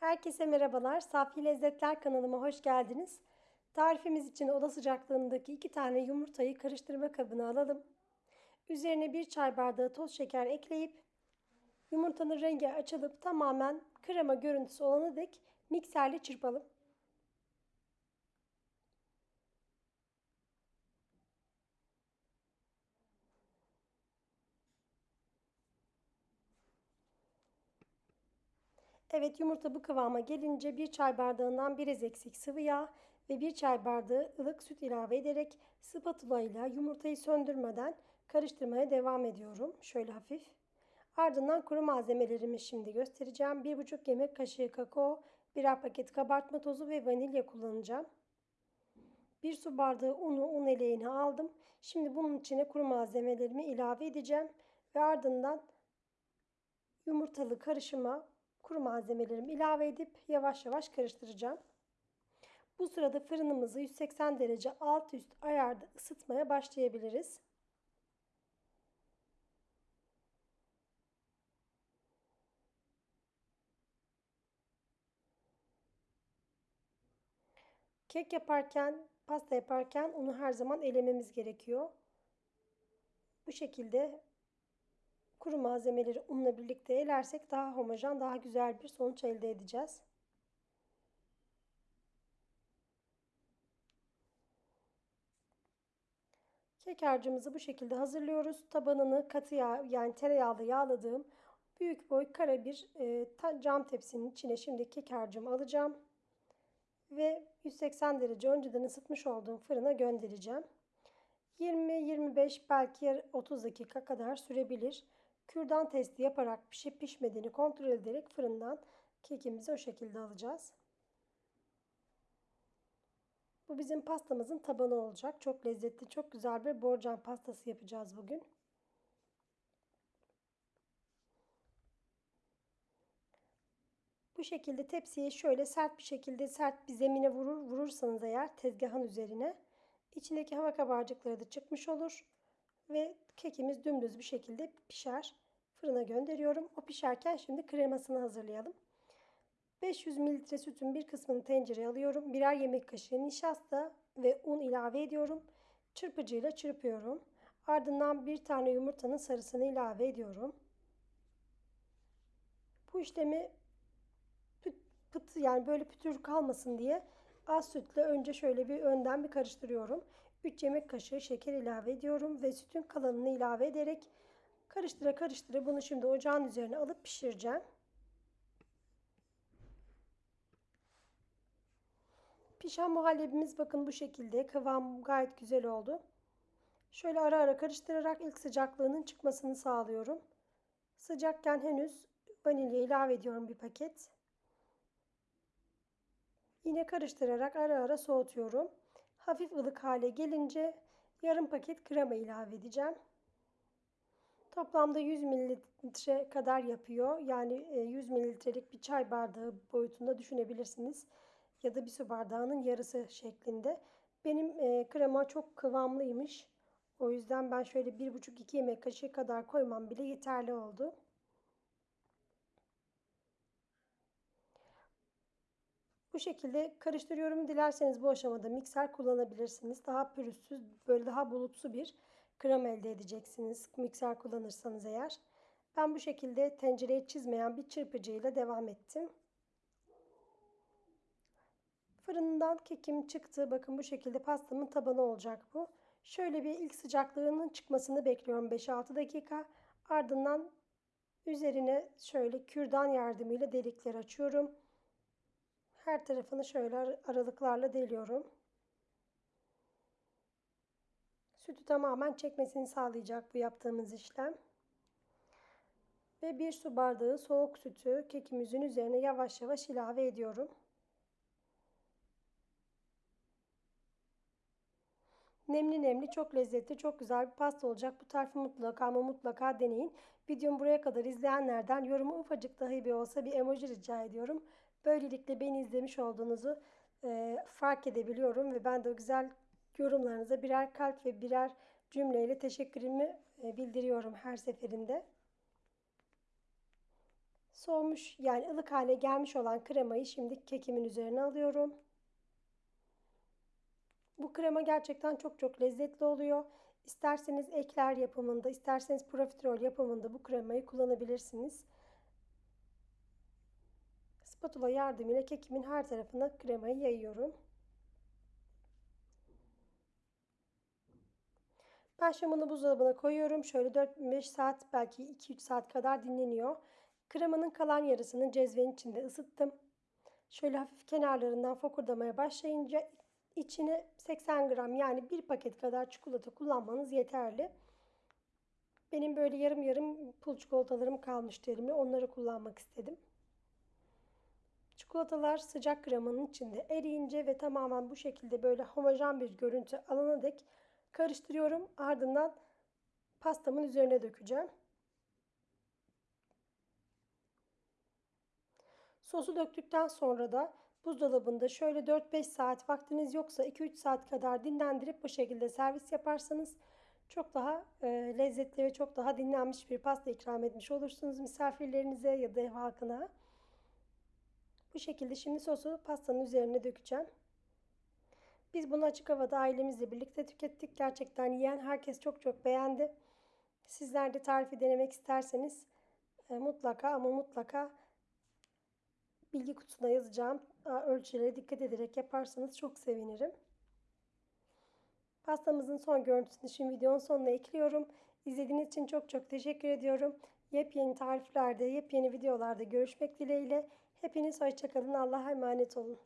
Herkese merhabalar. Safi Lezzetler kanalıma hoş geldiniz. Tarifimiz için oda sıcaklığındaki iki tane yumurtayı karıştırma kabına alalım. Üzerine bir çay bardağı toz şeker ekleyip yumurtanın rengi açılıp tamamen krema görüntüsü olana dek mikserle çırpalım. Evet yumurta bu kıvama gelince bir çay bardağından biraz eksik sıvı yağ ve bir çay bardağı ılık süt ilave ederek spatula ile yumurtayı söndürmeden karıştırmaya devam ediyorum. Şöyle hafif. Ardından kuru malzemelerimi şimdi göstereceğim. 1,5 yemek kaşığı kakao, birer paket kabartma tozu ve vanilya kullanacağım. Bir su bardağı unu un eleğine aldım. Şimdi bunun içine kuru malzemelerimi ilave edeceğim. Ve ardından yumurtalı karışıma kuru malzemelerimi ilave edip yavaş yavaş karıştıracağım. Bu sırada fırınımızı 180 derece alt üst ayarda ısıtmaya başlayabiliriz. Kek yaparken, pasta yaparken unu her zaman elememiz gerekiyor. Bu şekilde kuru malzemeleri unla birlikte elersek daha homojen, daha güzel bir sonuç elde edeceğiz. Kek harcımızı bu şekilde hazırlıyoruz. Tabanını katı yağ yani tereyağlı yağladığım büyük boy kare bir e, cam tepsinin içine şimdi kek harcımı alacağım. Ve 180 derece önceden ısıtmış olduğum fırına göndereceğim. 20-25 belki 30 dakika kadar sürebilir. Kürdan testi yaparak pişip pişmediğini kontrol ederek fırından kekimizi o şekilde alacağız. Bu bizim pastamızın tabanı olacak. Çok lezzetli, çok güzel bir borcam pastası yapacağız bugün. Bu şekilde tepsiye şöyle sert bir şekilde sert bir zemine vurur vurursanız eğer tezgahın üzerine içindeki hava kabarcıkları da çıkmış olur ve kekimiz dümdüz bir şekilde pişer. Fırına gönderiyorum. O pişerken şimdi kremasını hazırlayalım. 500 ml sütün bir kısmını tencereye alıyorum. Birer yemek kaşığı nişasta ve un ilave ediyorum. Çırpıcıyla çırpıyorum. Ardından bir tane yumurtanın sarısını ilave ediyorum. Bu işlemi pıt, pıt yani böyle pütür kalmasın diye az sütle önce şöyle bir önden bir karıştırıyorum. 3 yemek kaşığı şeker ilave ediyorum ve sütün kalanını ilave ederek karıştıra karıştıra bunu şimdi ocağın üzerine alıp pişireceğim. Pişen muhallebimiz bakın bu şekilde. Kıvam gayet güzel oldu. Şöyle ara ara karıştırarak ilk sıcaklığının çıkmasını sağlıyorum. Sıcakken henüz vanilya ilave ediyorum bir paket. Yine karıştırarak ara ara soğutuyorum. Hafif ılık hale gelince yarım paket krema ilave edeceğim. Toplamda 100 mililitre kadar yapıyor. Yani 100 mililitrelik bir çay bardağı boyutunda düşünebilirsiniz ya da bir su bardağının yarısı şeklinde. Benim e, krema çok kıvamlıymış. O yüzden ben şöyle 1,5-2 yemek kaşığı kadar koymam bile yeterli oldu. Bu şekilde karıştırıyorum. Dilerseniz bu aşamada mikser kullanabilirsiniz. Daha pürüzsüz, böyle daha bulutsu bir krem elde edeceksiniz. Mikser kullanırsanız eğer. Ben bu şekilde tencereye çizmeyen bir çırpıcıyla devam ettim. Fırından kekim çıktı. Bakın bu şekilde pastamın tabanı olacak bu. Şöyle bir ilk sıcaklığının çıkmasını bekliyorum 5-6 dakika. Ardından üzerine şöyle kürdan yardımıyla delikler açıyorum. Her tarafını şöyle aralıklarla deliyorum. Sütü tamamen çekmesini sağlayacak bu yaptığımız işlem. Ve bir su bardağı soğuk sütü kekimizin üzerine yavaş yavaş ilave ediyorum. Nemli nemli çok lezzetli çok güzel bir pasta olacak. Bu tarifi mutlaka ama mutlaka deneyin. Videomu buraya kadar izleyenlerden yorumu ufacık dahi bir olsa bir emoji rica ediyorum. Böylelikle beni izlemiş olduğunuzu e, fark edebiliyorum ve ben de o güzel yorumlarınıza birer kalp ve birer cümleyle teşekkürümü e, bildiriyorum her seferinde. Soğumuş yani ılık hale gelmiş olan kremayı şimdi kekimin üzerine alıyorum. Bu krema gerçekten çok çok lezzetli oluyor. İsterseniz ekler yapımında, isterseniz profiterol yapımında bu kremayı kullanabilirsiniz. Spatula yardımıyla kekimin her tarafına kremayı yayıyorum. Ben şimdi bunu buzdolabına koyuyorum. Şöyle 4-5 saat belki 2-3 saat kadar dinleniyor. Kremanın kalan yarısını cezvenin içinde ısıttım. Şöyle hafif kenarlarından fokurdamaya başlayınca içine 80 gram yani bir paket kadar çikolata kullanmanız yeterli. Benim böyle yarım yarım pul çikolatalarım kalmıştı elimde. Onları kullanmak istedim. Çikolatalar sıcak kremanın içinde eriyince ve tamamen bu şekilde böyle homojen bir görüntü alana dek karıştırıyorum. Ardından pastamın üzerine dökeceğim. Sosu döktükten sonra da buzdolabında şöyle 4-5 saat vaktiniz yoksa 2-3 saat kadar dinlendirip bu şekilde servis yaparsanız çok daha e, lezzetli ve çok daha dinlenmiş bir pasta ikram etmiş olursunuz misafirlerinize ya da ev halkına. Bu şekilde şimdi sosu pastanın üzerine dökeceğim. Biz bunu açık havada ailemizle birlikte tükettik. Gerçekten yiyen herkes çok çok beğendi. Sizler de tarifi denemek isterseniz e, mutlaka ama mutlaka bilgi kutusuna yazacağım ölçülere dikkat ederek yaparsanız çok sevinirim. Pastamızın son görüntüsünü şimdi videonun sonuna ekliyorum. İzlediğiniz için çok çok teşekkür ediyorum. Yepyeni tariflerde, yepyeni videolarda görüşmek dileğiyle. Hepiniz hoşçakalın. Allah'a emanet olun.